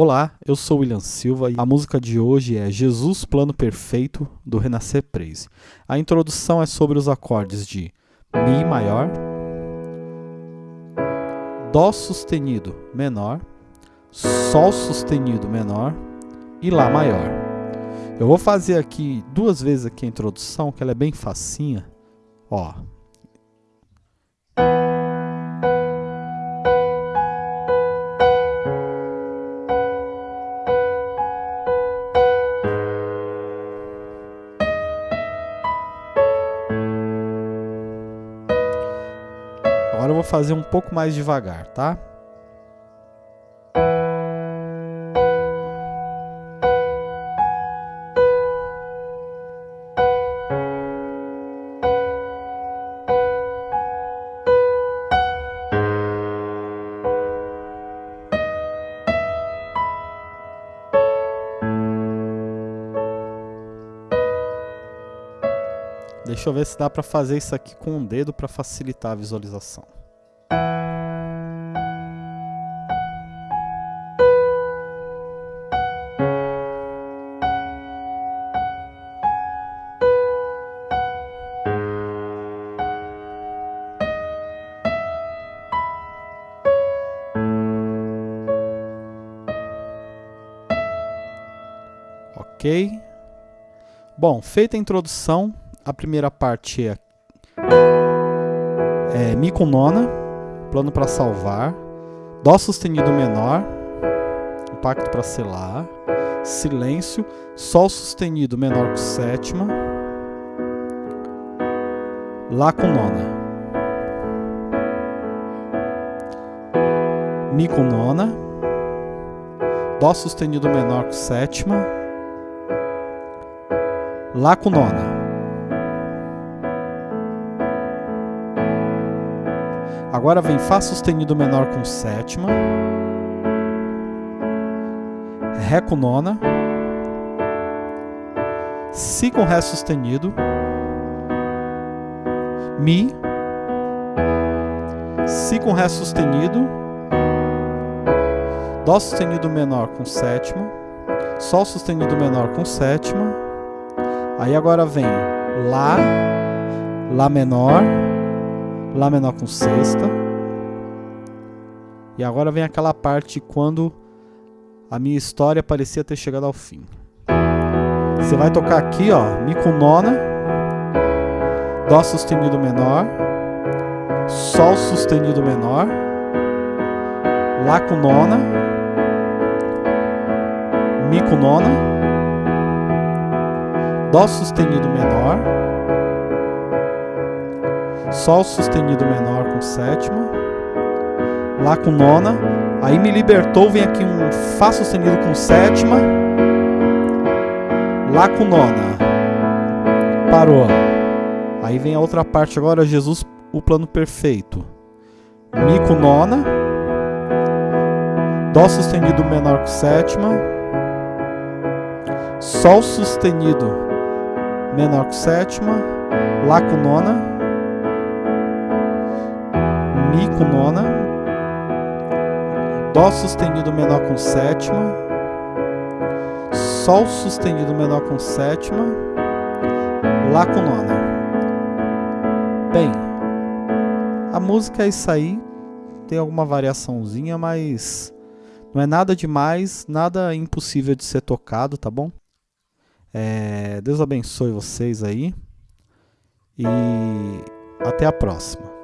Olá, eu sou William Silva e a música de hoje é Jesus Plano Perfeito do Renascer Praise. A introdução é sobre os acordes de Mi maior, Dó sustenido menor, Sol sustenido menor e Lá maior. Eu vou fazer aqui duas vezes aqui a introdução, que ela é bem facinha. Ó, Agora eu vou fazer um pouco mais devagar, tá? Deixa eu ver se dá para fazer isso aqui com o dedo para facilitar a visualização. Ok? Bom, feita a introdução, a primeira parte é, é Mi com nona, plano para salvar, Dó sustenido menor, pacto para selar, silêncio, Sol sustenido menor com sétima, Lá com nona, Mi com nona, Dó sustenido menor com sétima, Lá com nona. Agora vem Fá sustenido menor com sétima, Ré com nona, Si com Ré sustenido, Mi, Si com Ré sustenido, Dó sustenido menor com sétima, Sol sustenido menor com sétima, aí agora vem Lá, Lá menor, Lá menor com sexta. E agora vem aquela parte quando a minha história parecia ter chegado ao fim. Você vai tocar aqui, ó, Mi com nona, Dó sustenido menor, Sol sustenido menor, Lá com nona, Mi com nona, Dó sustenido menor, Sol sustenido menor com sétima, Lá com nona, aí me libertou, vem aqui um Fá sustenido com sétima, Lá com nona, parou. Aí vem a outra parte agora, Jesus, o plano perfeito. Mi com nona, Dó sustenido menor com sétima, Sol sustenido menor com sétima, Lá com nona, com nona, Dó sustenido menor com sétima, Sol sustenido menor com sétima, Lá com nona. Bem, a música é isso aí, tem alguma variaçãozinha, mas não é nada demais, nada impossível de ser tocado, tá bom? É, Deus abençoe vocês aí e até a próxima.